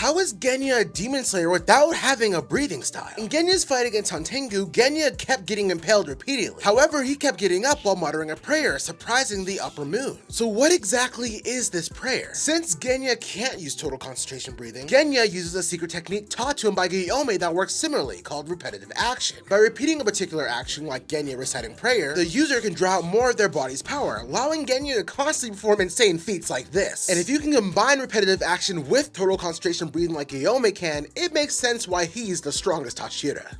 How is Genya a demon slayer without having a breathing style? In Genya's fight against Hantengu, Genya kept getting impaled repeatedly. However, he kept getting up while muttering a prayer, surprising the upper moon. So what exactly is this prayer? Since Genya can't use total concentration breathing, Genya uses a secret technique taught to him by Gyomei that works similarly, called repetitive action. By repeating a particular action like Genya reciting prayer, the user can draw out more of their body's power, allowing Genya to constantly perform insane feats like this. And if you can combine repetitive action with total concentration breathing like Gyomei can, it makes sense why he's the strongest Hashira.